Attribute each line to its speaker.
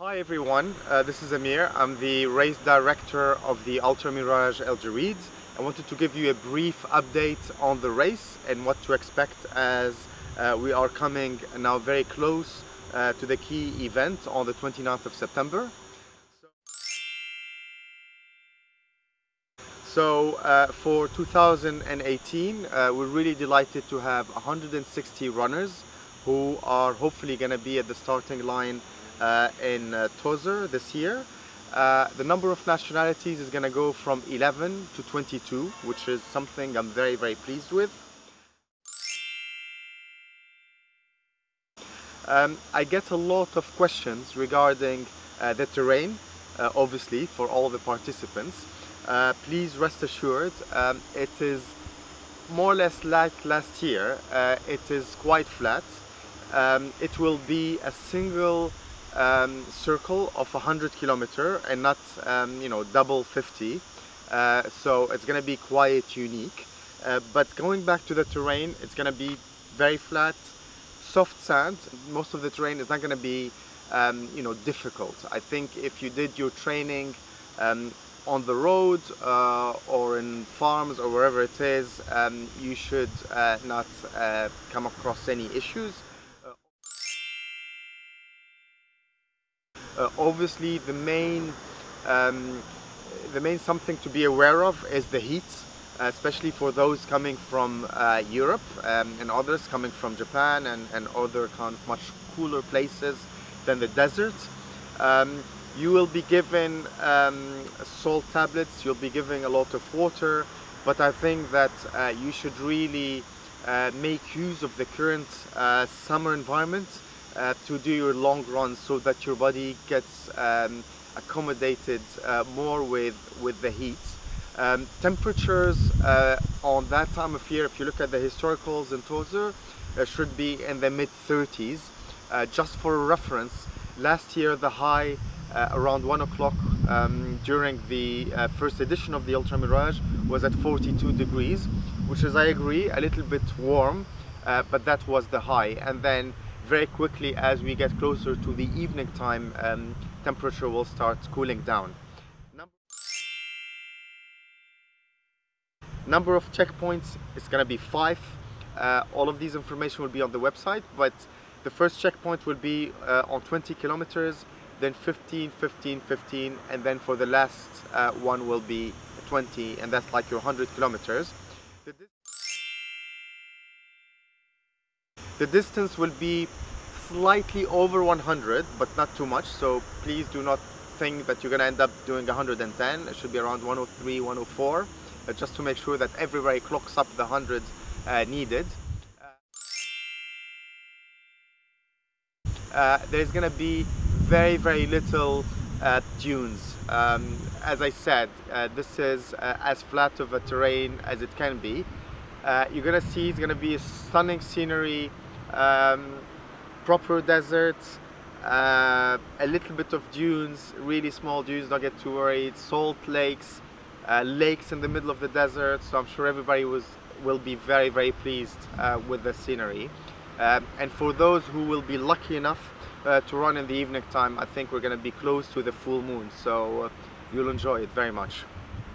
Speaker 1: Hi everyone, uh, this is Amir. I'm the race director of the Ultra Mirage El Djerid. I wanted to give you a brief update on the race and what to expect as uh, we are coming now very close uh, to the key event on the 29th of September. So uh, for 2018, uh, we're really delighted to have 160 runners who are hopefully going to be at the starting line in uh, Tozeur this year. Uh, the number of nationalities is going to go from 11 to 22, which is something I'm very, very pleased with. Um, I get a lot of questions regarding uh, the terrain, uh, obviously, for all the participants. Uh, please rest assured, um, it is more or less like last year. it is quite flat. Um, it will be a single um, circle of 100 kilometer and not um, you know double 50 uh, so it's gonna be quite unique. Uh, but going back to the terrain it's gonna be very flat soft sand. Most of the terrain is not gonna be um, you know difficult. I think if you did your training um, on the road uh, or in farms or wherever it is um, you should uh, not uh, come across any issues obviously the main um, the main something to be aware of is the heat uh, especially for those coming from uh, Europe um, and others coming from Japan and, and other kind of much cooler places than the desert. Um, you will be given um, salt tablets, you'll be giving a lot of water, but I think that uh, you should really uh, make use of the current uh, summer environment uh, to do your long runs so that your body gets um, accommodated uh, more with, with the heat. Um, temperatures uh, on that time of year, if you look at the historicals in Tozeur, uh, should be in the mid 30s. Uh, just for reference, last year the high uh, around 1 o'clock um, during the first edition of the Ultra Mirage was at 42 degrees, which is, I agree, a little bit warm, but that was the high. And then very quickly as we get closer to the evening time um, temperature will start cooling down. Number, of checkpoints is going to be five. Uh, all of these information will be on the website but the first checkpoint will be uh, on 20 kilometers then 15 15 15 and then for the last uh, one will be 20 and that's like your 100 kilometers The distance will be slightly over 100, but not too much. So please do not think that you're going to end up doing 110. It should be around 103, 104, uh, just to make sure that everybody clocks up the 100 uh, needed. Uh, there's going to be very, very little uh, dunes. Um, as I said, uh, this is uh, as flat of a terrain as it can be. you're going to see it's going to be a stunning scenery, um, proper deserts, uh, a little bit of dunes, really small dunes, don't get too worried, salt lakes, uh, lakes in the middle of the desert, so I'm sure everybody was will be very, very pleased uh, with the scenery. Um, and for those who will be lucky enough uh, to run in the evening time, I think we're going to be close to the full moon, so uh, you'll enjoy it very much.